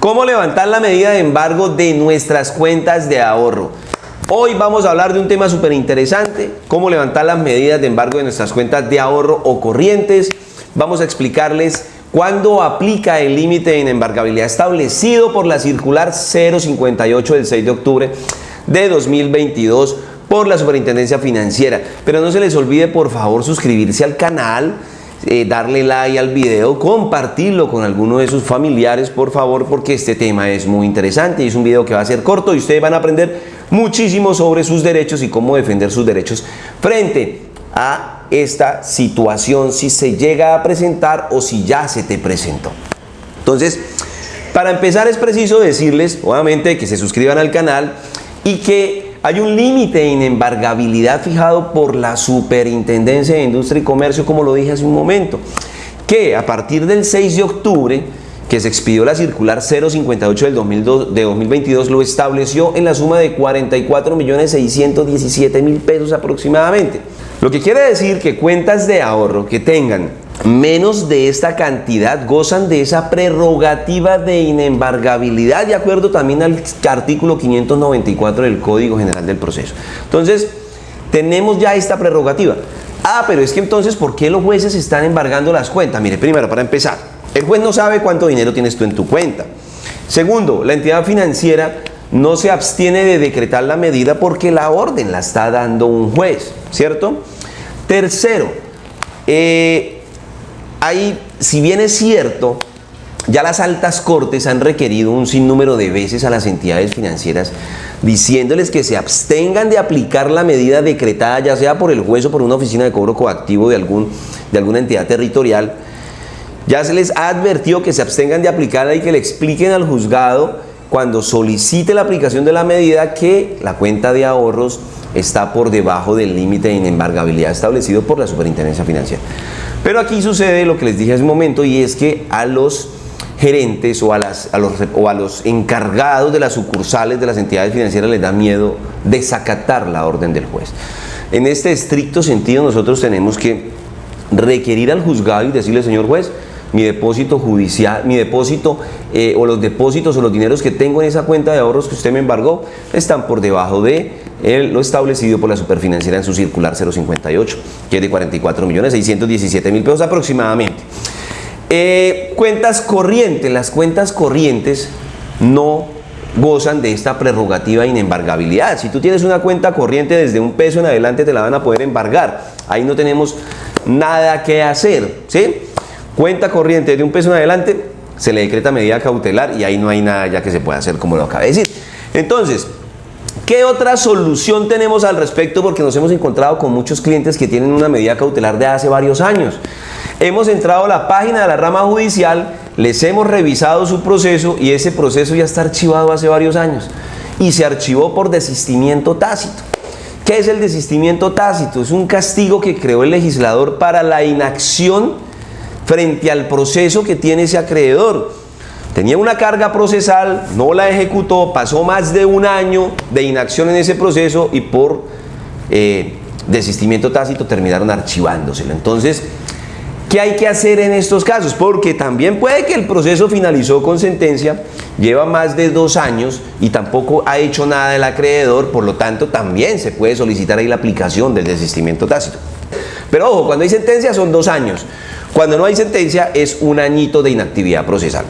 ¿Cómo levantar la medida de embargo de nuestras cuentas de ahorro? Hoy vamos a hablar de un tema súper interesante, cómo levantar las medidas de embargo de nuestras cuentas de ahorro o corrientes. Vamos a explicarles cuándo aplica el límite de embargabilidad establecido por la circular 058 del 6 de octubre de 2022 por la Superintendencia Financiera. Pero no se les olvide por favor suscribirse al canal, eh, darle like al video, compartirlo con alguno de sus familiares, por favor, porque este tema es muy interesante y es un video que va a ser corto y ustedes van a aprender muchísimo sobre sus derechos y cómo defender sus derechos frente a esta situación si se llega a presentar o si ya se te presentó. Entonces, para empezar es preciso decirles, obviamente, que se suscriban al canal y que hay un límite en embargabilidad fijado por la Superintendencia de Industria y Comercio, como lo dije hace un momento, que a partir del 6 de octubre, que se expidió la circular 058 del 2002, de 2022, lo estableció en la suma de 44.617.000 pesos aproximadamente. Lo que quiere decir que cuentas de ahorro que tengan menos de esta cantidad gozan de esa prerrogativa de inembargabilidad de acuerdo también al artículo 594 del Código General del Proceso. Entonces, tenemos ya esta prerrogativa. Ah, pero es que entonces, ¿por qué los jueces están embargando las cuentas? Mire, primero, para empezar, el juez no sabe cuánto dinero tienes tú en tu cuenta. Segundo, la entidad financiera no se abstiene de decretar la medida porque la orden la está dando un juez, ¿cierto? Tercero, eh, Ahí, si bien es cierto, ya las altas cortes han requerido un sinnúmero de veces a las entidades financieras diciéndoles que se abstengan de aplicar la medida decretada ya sea por el juez o por una oficina de cobro coactivo de, algún, de alguna entidad territorial. Ya se les ha advertido que se abstengan de aplicarla y que le expliquen al juzgado cuando solicite la aplicación de la medida que la cuenta de ahorros está por debajo del límite de inembargabilidad establecido por la Superintendencia Financiera. Pero aquí sucede lo que les dije hace un momento y es que a los gerentes o a, las, los, o a los encargados de las sucursales de las entidades financieras les da miedo desacatar la orden del juez. En este estricto sentido nosotros tenemos que requerir al juzgado y decirle, señor juez, mi depósito judicial, mi depósito eh, o los depósitos o los dineros que tengo en esa cuenta de ahorros que usted me embargó están por debajo de lo establecido por la superfinanciera en su circular 058, que es de 44 millones 617 mil pesos aproximadamente. Eh, cuentas corrientes, las cuentas corrientes no gozan de esta prerrogativa de inembargabilidad. Si tú tienes una cuenta corriente desde un peso en adelante te la van a poder embargar. Ahí no tenemos nada que hacer, ¿sí? Cuenta corriente de un peso en adelante, se le decreta medida cautelar y ahí no hay nada ya que se pueda hacer como lo acabé de decir. Entonces, ¿Qué otra solución tenemos al respecto? Porque nos hemos encontrado con muchos clientes que tienen una medida cautelar de hace varios años. Hemos entrado a la página de la rama judicial, les hemos revisado su proceso y ese proceso ya está archivado hace varios años y se archivó por desistimiento tácito. ¿Qué es el desistimiento tácito? Es un castigo que creó el legislador para la inacción frente al proceso que tiene ese acreedor. Tenía una carga procesal, no la ejecutó, pasó más de un año de inacción en ese proceso y por eh, desistimiento tácito terminaron archivándoselo. Entonces, ¿qué hay que hacer en estos casos? Porque también puede que el proceso finalizó con sentencia, lleva más de dos años y tampoco ha hecho nada el acreedor, por lo tanto también se puede solicitar ahí la aplicación del desistimiento tácito. Pero ojo, cuando hay sentencia son dos años. Cuando no hay sentencia es un añito de inactividad procesal.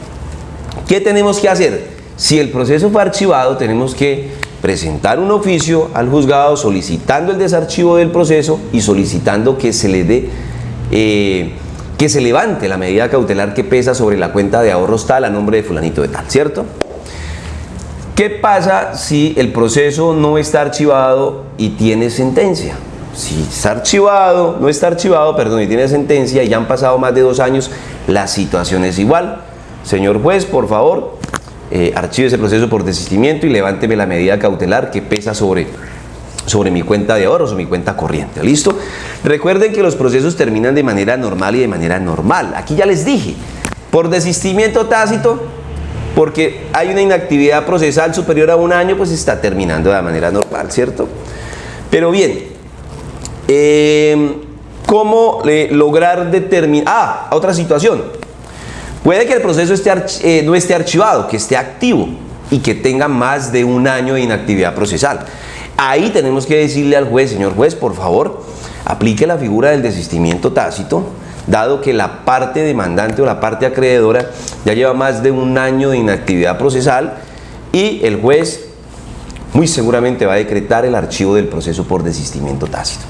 ¿Qué tenemos que hacer? Si el proceso fue archivado, tenemos que presentar un oficio al juzgado solicitando el desarchivo del proceso y solicitando que se le dé, eh, que se levante la medida cautelar que pesa sobre la cuenta de ahorros tal a nombre de fulanito de tal, ¿cierto? ¿Qué pasa si el proceso no está archivado y tiene sentencia? Si está archivado, no está archivado, perdón, y tiene sentencia y ya han pasado más de dos años, la situación es igual. Señor juez, por favor, eh, archive ese proceso por desistimiento y levánteme la medida cautelar que pesa sobre, sobre mi cuenta de ahorros o mi cuenta corriente. ¿Listo? Recuerden que los procesos terminan de manera normal y de manera normal. Aquí ya les dije, por desistimiento tácito, porque hay una inactividad procesal superior a un año, pues está terminando de manera normal, ¿cierto? Pero bien, eh, ¿cómo lograr determinar? Ah, otra situación. Puede que el proceso eh, no esté archivado, que esté activo y que tenga más de un año de inactividad procesal. Ahí tenemos que decirle al juez, señor juez, por favor, aplique la figura del desistimiento tácito, dado que la parte demandante o la parte acreedora ya lleva más de un año de inactividad procesal y el juez muy seguramente va a decretar el archivo del proceso por desistimiento tácito.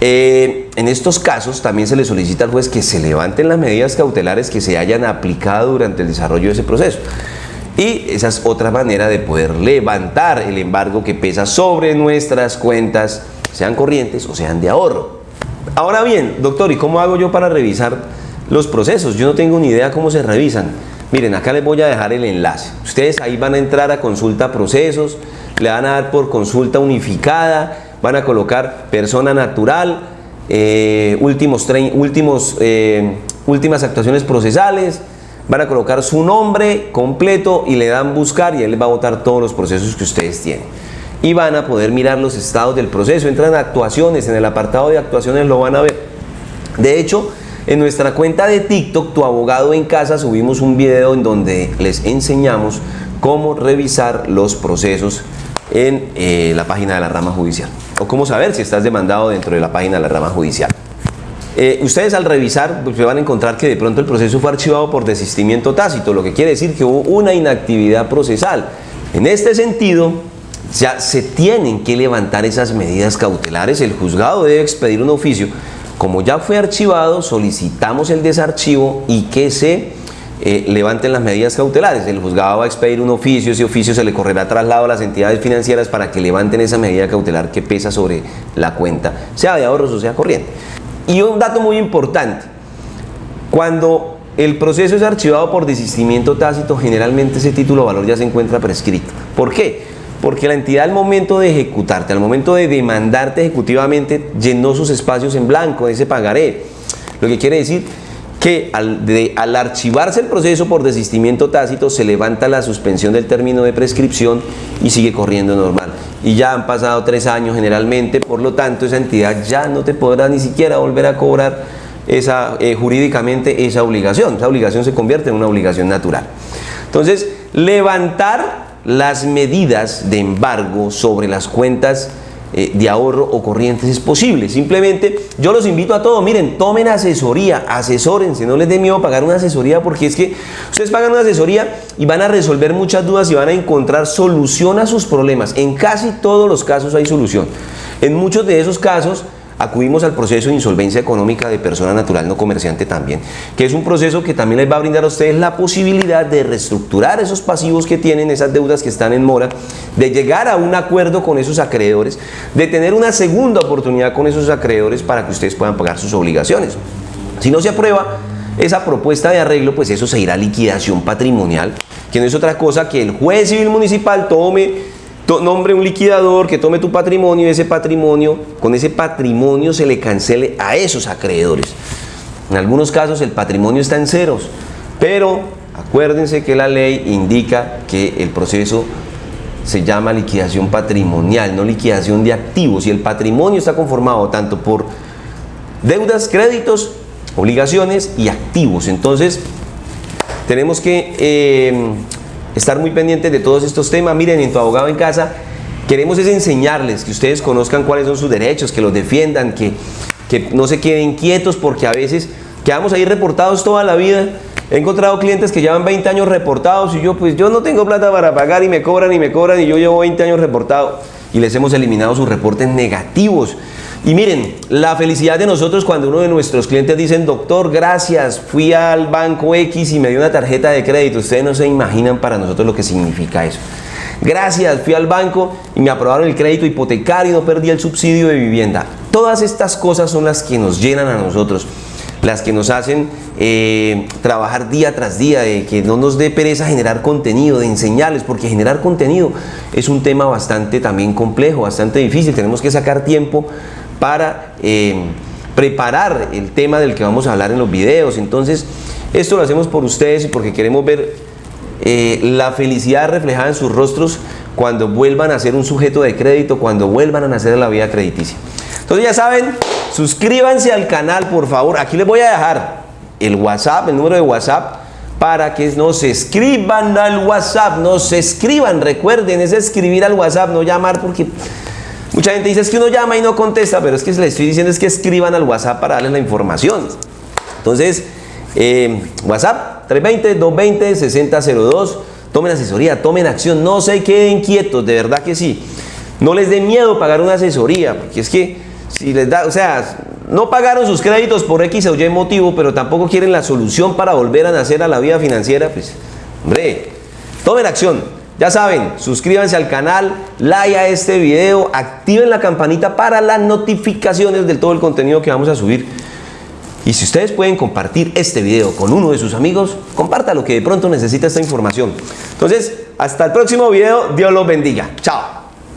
Eh, en estos casos también se le solicita al juez que se levanten las medidas cautelares que se hayan aplicado durante el desarrollo de ese proceso. Y esa es otra manera de poder levantar el embargo que pesa sobre nuestras cuentas, sean corrientes o sean de ahorro. Ahora bien, doctor, ¿y cómo hago yo para revisar los procesos? Yo no tengo ni idea cómo se revisan. Miren, acá les voy a dejar el enlace. Ustedes ahí van a entrar a consulta procesos, le van a dar por consulta unificada, van a colocar persona natural, eh, últimos, últimos, eh, últimas actuaciones procesales, van a colocar su nombre completo y le dan buscar y él les va a votar todos los procesos que ustedes tienen. Y van a poder mirar los estados del proceso, entran actuaciones, en el apartado de actuaciones lo van a ver. De hecho, en nuestra cuenta de TikTok, Tu Abogado en Casa, subimos un video en donde les enseñamos cómo revisar los procesos en eh, la página de la rama judicial. O cómo saber si estás demandado dentro de la página de la rama judicial. Eh, ustedes al revisar pues, van a encontrar que de pronto el proceso fue archivado por desistimiento tácito, lo que quiere decir que hubo una inactividad procesal. En este sentido, ya se tienen que levantar esas medidas cautelares. El juzgado debe expedir un oficio como ya fue archivado, solicitamos el desarchivo y que se eh, levanten las medidas cautelares. El juzgado va a expedir un oficio, ese oficio se le correrá traslado a las entidades financieras para que levanten esa medida cautelar que pesa sobre la cuenta, sea de ahorros o sea corriente. Y un dato muy importante, cuando el proceso es archivado por desistimiento tácito, generalmente ese título de valor ya se encuentra prescrito. ¿Por qué? Porque la entidad al momento de ejecutarte, al momento de demandarte ejecutivamente, llenó sus espacios en blanco, ese pagaré. Lo que quiere decir que al, archivarse el proceso por desistimiento tácito se levanta la suspensión del término de prescripción y sigue corriendo normal. Y ya han pasado tres años generalmente, por lo tanto esa entidad ya no te podrá ni siquiera volver a cobrar esa, eh, jurídicamente esa obligación. Esa obligación se convierte en una obligación natural. Entonces, levantar las medidas de embargo sobre las cuentas eh, de ahorro o corrientes es posible. Simplemente yo los invito a todos, miren, tomen asesoría, asesórense, no les dé miedo pagar una asesoría porque es que ustedes pagan una asesoría y van a resolver muchas dudas y van a encontrar solución a sus problemas. En casi todos los casos hay solución. En muchos de esos casos acudimos al proceso de insolvencia económica de persona natural no comerciante también, que es un proceso que también les va a brindar a ustedes la posibilidad de reestructurar esos pasivos que tienen, esas deudas que están en mora, de llegar a un acuerdo con esos acreedores, de tener una segunda oportunidad con esos acreedores para que ustedes puedan pagar sus obligaciones. Si no se aprueba esa propuesta de arreglo, pues eso se irá a liquidación patrimonial, que no es otra cosa que el juez civil municipal tome nombre un liquidador que tome tu patrimonio y ese patrimonio, con ese patrimonio se le cancele a esos acreedores. En algunos casos el patrimonio está en ceros, pero acuérdense que la ley indica que el proceso se llama liquidación patrimonial, no liquidación de activos. Y el patrimonio está conformado tanto por deudas, créditos, obligaciones y activos. Entonces, tenemos que eh, estar muy pendientes de todos estos temas. Miren, en tu abogado en casa queremos es enseñarles que ustedes conozcan cuáles son sus derechos, que los defiendan, que, que no se queden quietos porque a veces quedamos ahí reportados toda la vida. He encontrado clientes que llevan 20 años reportados y yo pues yo no tengo plata para pagar y me cobran y me cobran y yo llevo 20 años reportado y les hemos eliminado sus reportes negativos. Y miren, la felicidad de nosotros cuando uno de nuestros clientes dicen, doctor, gracias, fui al banco X y me dio una tarjeta de crédito. Ustedes no se imaginan para nosotros lo que significa eso. Gracias, fui al banco y me aprobaron el crédito hipotecario y no perdí el subsidio de vivienda. Todas estas cosas son las que nos llenan a nosotros, las que nos hacen eh, trabajar día tras día, de que no nos dé pereza generar contenido, de enseñarles, porque generar contenido es un tema bastante también complejo, bastante difícil. Tenemos que sacar tiempo para eh, preparar el tema del que vamos a hablar en los videos. Entonces, esto lo hacemos por ustedes y porque queremos ver eh, la felicidad reflejada en sus rostros cuando vuelvan a ser un sujeto de crédito, cuando vuelvan a nacer la vida crediticia. Entonces ya saben, suscríbanse al canal por favor. Aquí les voy a dejar el WhatsApp, el número de WhatsApp para que nos escriban al WhatsApp, nos escriban, recuerden, es escribir al WhatsApp, no llamar porque mucha gente dice es que uno llama y no contesta, pero es que les estoy diciendo es que escriban al WhatsApp para darles la información. Entonces, eh, WhatsApp 320-220-6002, tomen asesoría, tomen acción, no se queden quietos, de verdad que sí. No les dé miedo pagar una asesoría, porque es que si les da, o sea, no pagaron sus créditos por X o Y motivo, pero tampoco quieren la solución para volver a nacer a la vida financiera, pues, hombre, tomen acción. Ya saben, suscríbanse al canal, like a este video, activen la campanita para las notificaciones de todo el contenido que vamos a subir. Y si ustedes pueden compartir este video con uno de sus amigos, compártalo que de pronto necesita esta información. Entonces, hasta el próximo video. Dios los bendiga. Chao.